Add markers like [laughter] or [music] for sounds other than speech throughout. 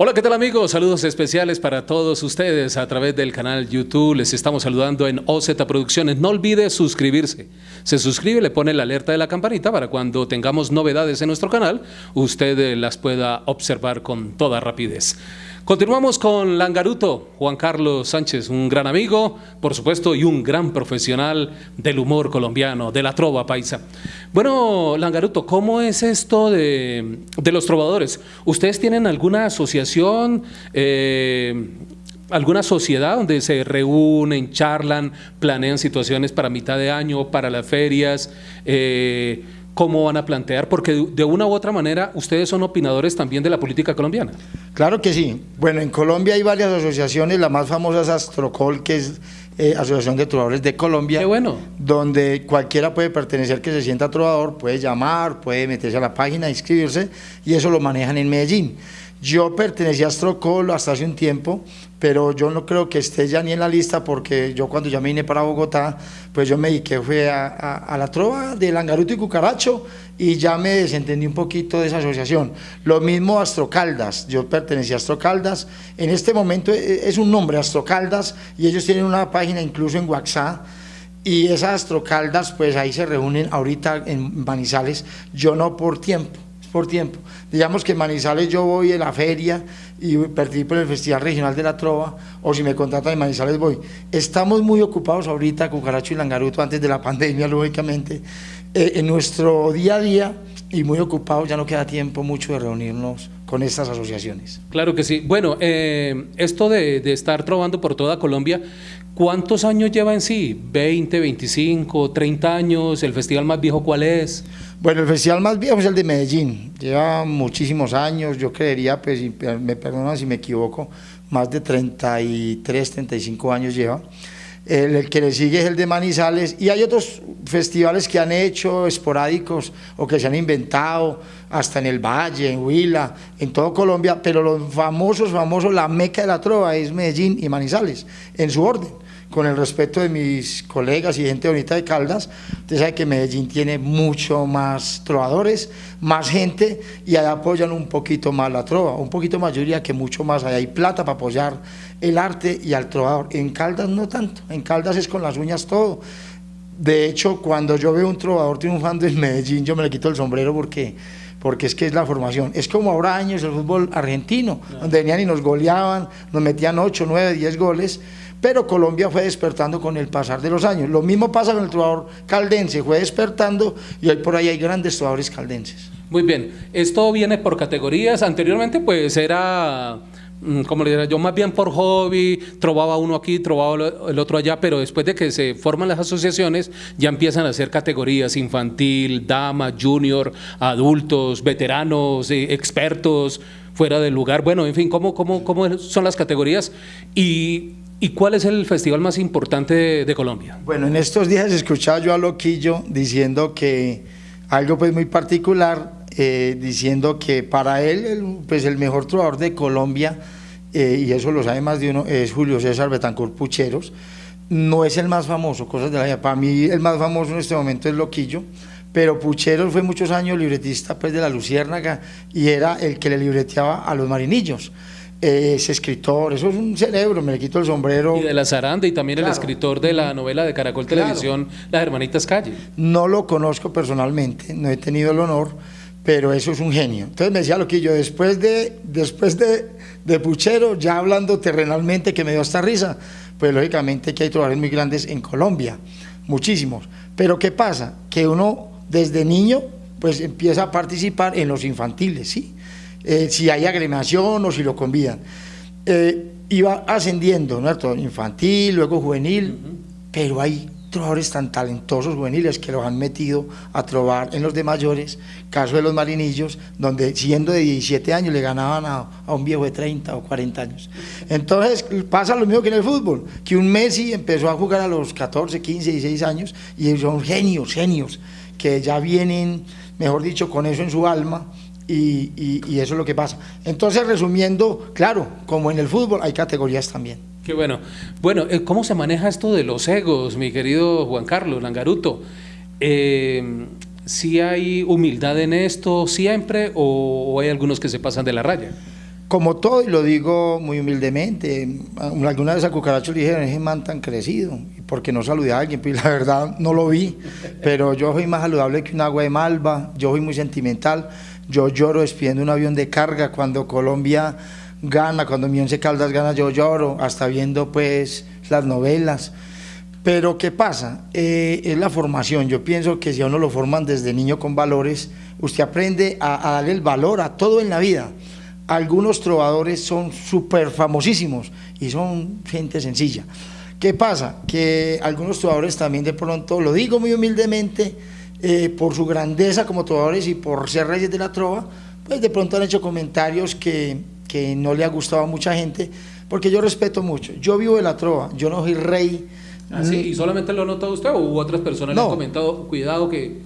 Hola, ¿qué tal amigos? Saludos especiales para todos ustedes a través del canal YouTube. Les estamos saludando en OZ Producciones. No olvide suscribirse. Se suscribe, le pone la alerta de la campanita para cuando tengamos novedades en nuestro canal, usted las pueda observar con toda rapidez. Continuamos con Langaruto, Juan Carlos Sánchez, un gran amigo, por supuesto, y un gran profesional del humor colombiano, de la trova paisa. Bueno, Langaruto, ¿cómo es esto de, los trovadores? ¿Ustedes tienen alguna asociación, eh, alguna sociedad donde se reúnen, charlan, planean situaciones para mitad de año, para las ferias? Eh, cómo van a plantear, porque de una u otra manera ustedes son opinadores también de la política colombiana. Claro que sí. Bueno, en Colombia hay varias asociaciones, la más famosa es Astrocol, que es eh, Asociación de Trovadores de Colombia, Qué bueno. donde cualquiera puede pertenecer que se sienta trovador, puede llamar, puede meterse a la página, inscribirse, y eso lo manejan en Medellín. Yo pertenecía a Astrocol hasta hace un tiempo, pero yo no creo que esté ya ni en la lista porque yo cuando ya me vine para Bogotá, pues yo me dediqué fue a, la trova de Langaruto y Cucaracho y ya me desentendí un poquito de esa asociación. Lo mismo Astrocaldas, yo pertenecía a Astrocaldas, en este momento e, e, es un nombre, Astrocaldas, y ellos tienen una página incluso en WhatsApp, y esas Astrocaldas, pues ahí se reúnen ahorita en Manizales, yo no por tiempo, por tiempo. Digamos que en Manizales yo voy a la feria y participo en el Festival Regional de la Trova, o si me contratan en Manizales voy. Estamos muy ocupados ahorita, Cucaracho y Langaruto, antes de la [laughs] pandemia, lógicamente, eh, en nuestro día a día, y muy ocupados, ya no queda tiempo mucho de reunirnos con estas asociaciones. Claro que sí. Bueno, eh, esto de, de, estar trovando por toda Colombia, ¿cuántos años lleva en sí? ¿20, 25, 30 años? ¿El festival más viejo cuál es? Bueno, el festival más viejo es el de Medellín, lleva muchísimos años, yo creería, pues, me perdonan si me equivoco, más de 33, 35 años lleva. El, que le sigue es el de Manizales y hay otros festivales que han hecho esporádicos o que se han inventado hasta en el Valle, en Huila, en todo Colombia, pero los famosos, famosos, la meca de la trova es Medellín y Manizales, en su orden con el respeto de mis colegas y gente bonita de Caldas, usted sabe que Medellín tiene mucho más trovadores, más gente y allá apoyan un poquito más la trova, un poquito más, yo diría que mucho más, allá hay plata para apoyar el arte y al trovador. En Caldas no tanto, en Caldas es con las uñas todo. De hecho, cuando yo veo un trovador triunfando en Medellín, yo me le quito el sombrero porque porque es que es la formación. Es como ahora años el fútbol argentino, donde venían y nos goleaban, nos metían 8, 9, 10 goles, pero Colombia fue despertando con el pasar de los años. Lo mismo pasa con el trovador caldense, fue despertando y hoy por ahí hay grandes trovadores caldenses. Muy bien, esto viene por categorías, anteriormente pues era mm, como le diría yo, más bien por hobby, trovaba uno aquí, trovaba el otro allá, pero después de que se forman las asociaciones, ya empiezan a hacer categorías infantil, dama, junior, adultos, veteranos, eh, expertos, fuera del lugar, bueno, en fin, ¿cómo, cómo, cómo son las categorías? Y ¿Y cuál es el festival más importante de, Colombia? Bueno, en estos días escuchaba yo a Loquillo diciendo que algo pues muy particular, eh, diciendo que para él el, pues el mejor trovador de Colombia, eh, y eso lo sabe más de uno, es Julio César Betancourt Pucheros, no es el más famoso, cosas de la vida. Para mí el más famoso en este momento es Loquillo, pero Pucheros fue muchos años libretista pues de la Luciérnaga y era el que le libreteaba a los marinillos es escritor, eso es un cerebro, me le quito el sombrero. Y de la Zaranda y también el escritor de la novela de Caracol Televisión, Las Hermanitas Calle. No lo conozco personalmente, no he tenido el honor, pero eso es un genio. Entonces me decía lo que yo, después de, después de, de Puchero, ya hablando terrenalmente, que me dio esta risa, pues lógicamente que hay trovadores muy grandes en Colombia, muchísimos. Pero ¿qué pasa? Que uno desde niño pues empieza a participar en los infantiles, ¿sí? Eh, si hay agremiación o si lo convidan. Eh, iba ascendiendo, ¿no? infantil, luego juvenil, pero hay trovadores tan talentosos juveniles que los han metido a trobar en los de mayores, caso de los marinillos, donde siendo de 17 años le ganaban a, a, un viejo de 30 o 40 años. Entonces pasa lo mismo que en el fútbol, que un Messi empezó a jugar a los 14, 15, 16 años y son genios, genios, que ya vienen, mejor dicho, con eso en su alma, y, y, eso es lo que pasa. Entonces, resumiendo, claro, como en el fútbol hay categorías también. Qué bueno. Bueno, eh, ¿cómo se maneja esto de los egos, mi querido Juan Carlos Langaruto? Eh, ¿Sí hay humildad en esto siempre o, hay algunos que se pasan de la raya? Como todo, y lo digo muy humildemente, alguna vez a Cucaracho le dijeron, ese man tan crecido, porque no saludé a alguien, pues la verdad no lo vi, pero yo soy más saludable que un agua de malva, yo soy muy sentimental, yo lloro despidiendo un avión de carga cuando Colombia gana, cuando mi once Caldas gana yo lloro, hasta viendo pues las novelas. Pero ¿qué pasa? Eh, es la formación, yo pienso que si a uno lo forman desde niño con valores, usted aprende a, a darle el valor a todo en la vida. Algunos trovadores son súper famosísimos y son gente sencilla. ¿Qué pasa? Que algunos trovadores también de pronto, lo digo muy humildemente, eh, por su grandeza como trovadores y por ser reyes de la trova, pues de pronto han hecho comentarios que, que no le ha gustado a mucha gente, porque yo respeto mucho. Yo vivo de la trova, yo no soy rey. Ah, ¿Y solamente lo ha notado usted o otras personas le han comentado, cuidado que...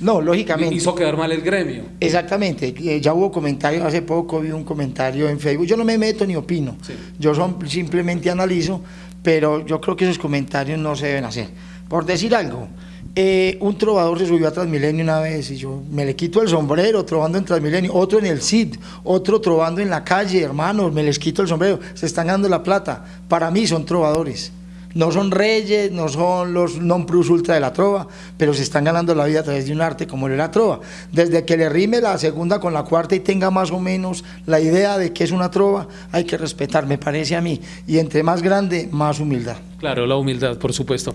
No, lógicamente. Hizo quedar mal el gremio. Exactamente. Eh, ya hubo comentarios, hace poco vi un comentario en Facebook. Yo no me meto ni opino. Yo son, simplemente analizo, pero yo creo que esos comentarios no se deben hacer. Por decir algo, eh, un trovador se subió a Transmilenio una vez y yo me le quito el sombrero trovando en Transmilenio, otro en el CID, otro trovando en la calle, hermanos, me les quito el sombrero, se están ganando la plata. Para mí son trovadores. No son reyes, no son los non plus ultra de la trova, pero se están ganando la vida a través de un arte como el la trova. Desde que le rime la segunda con la cuarta y tenga más o menos la idea de que es una trova, hay que respetar, me parece a mí. Y entre más grande, más humildad. Claro, la humildad, por supuesto.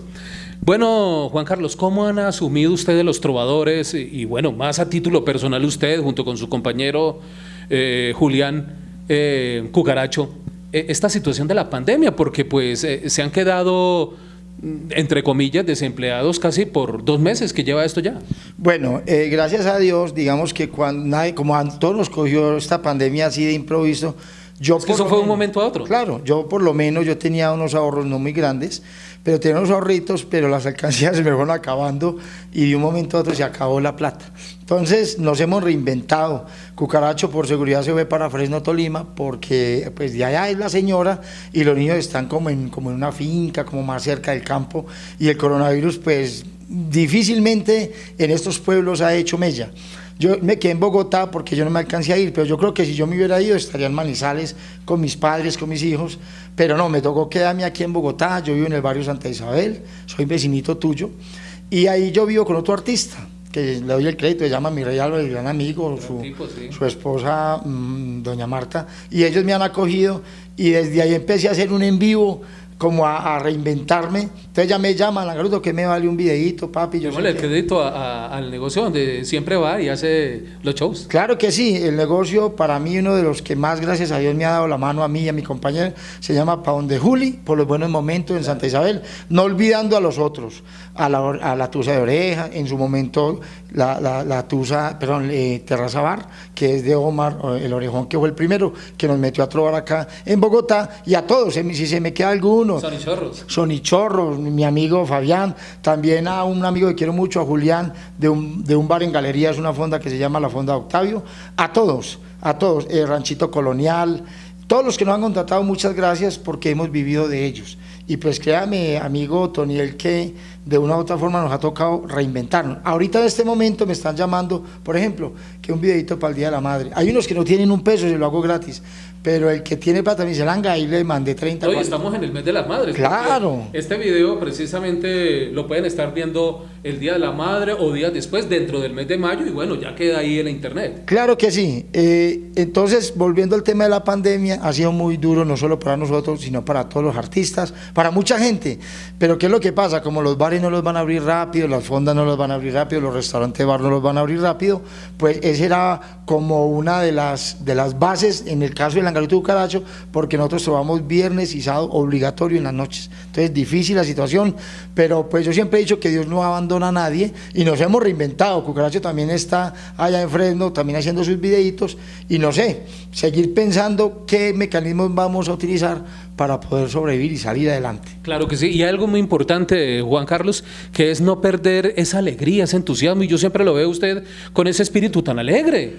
Bueno, Juan Carlos, ¿cómo han asumido ustedes los trovadores y, bueno, más a título personal usted junto con su compañero eh, Julián eh, Cucaracho, esta situación de la pandemia? Porque pues se han quedado mm, entre comillas, desempleados casi por dos meses que lleva esto ya. Bueno, gracias a Dios, digamos que cuando nadie, como a todos nos cogió esta pandemia así de improviso, yo es que eso fue de un momento a otro. Claro, yo por lo menos yo tenía unos ahorros no muy grandes, pero tenía unos ahorritos, pero las alcancías [laughs] se me fueron acabando y de un momento a otro se acabó la plata. Entonces nos hemos reinventado. Cucaracho por seguridad se fue para Fresno, Tolima, porque pues de allá es la señora y los niños están como en, como en una finca, como más cerca del campo y el coronavirus pues difícilmente en estos pueblos ha hecho mella. Yo me quedé en Bogotá porque yo no me alcancé a ir, pero yo creo que si yo me hubiera ido estaría en Manizales con mis padres, con mis hijos, pero no, me tocó quedarme aquí en Bogotá, yo vivo en el barrio Santa Isabel, soy vecinito tuyo, y ahí yo vivo con otro artista, que le doy el crédito, se llama mi rey el gran amigo, su, su esposa, mm, doña Marta, y ellos me han acogido, y desde ahí empecé a hacer un en vivo, como a, reinventarme. Entonces ya me llaman, Langaruto, que me vale un videito, papi. Yo el crédito al negocio donde siempre va y hace los shows. Claro que sí, el negocio para mí uno de los que más, gracias a Dios, me ha dado la mano a mí y a mi compañero, se llama Pa' de Juli, por los buenos momentos en Santa Isabel, no olvidando a los otros, a la, a la Tusa de Oreja, en su momento la, la, Tusa, perdón, eh, Terraza Bar, que es de Omar, el orejón que fue el primero, que nos metió a trobar acá en Bogotá, y a todos, si se me queda alguno, Sonichorros. Sonichorros, mi amigo Fabián, también a un amigo que quiero mucho, a Julián, de un, de un bar en Galería, es una fonda que se llama la Fonda Octavio, a todos, a todos, el Ranchito Colonial, todos los que nos han contratado, muchas gracias porque hemos vivido de ellos. Y pues créame, amigo Toniel, que de una u otra forma nos ha tocado reinventarnos. Ahorita en este momento me están llamando, por ejemplo, que un videito para el Día de la Madre. Hay unos que no tienen un peso y lo hago gratis, pero el que tiene plata me dice, Langa, ahí le mandé 30 Hoy estamos en el mes de las madres. Claro. Este video precisamente lo pueden estar viendo el Día de la Madre o días después, dentro del mes de mayo, y bueno, ya queda ahí en la internet. Claro que sí. Eh, entonces, volviendo al tema de la pandemia, ha sido muy duro no solo para nosotros, sino para todos los artistas, para mucha gente. Pero ¿qué es lo que pasa? Como los bares no los van a abrir rápido, las fondas no los van a abrir rápido, los restaurantes bar no los van a abrir rápido, pues esa era como una de las, de las bases en el caso de Langarito Cucaracho, porque nosotros trabajamos viernes y sábado obligatorio en las noches. Entonces, difícil la situación, pero pues yo siempre he dicho que Dios no abandona a nadie y nos hemos reinventado. Cucaracho también está allá en Fresno, también haciendo sus videitos y no sé, seguir pensando qué mecanismos vamos a utilizar para poder sobrevivir y salir adelante. Claro que sí, y algo muy importante, Juan Carlos, que es no perder esa alegría, ese entusiasmo, y yo siempre lo veo usted con ese espíritu tan alegre.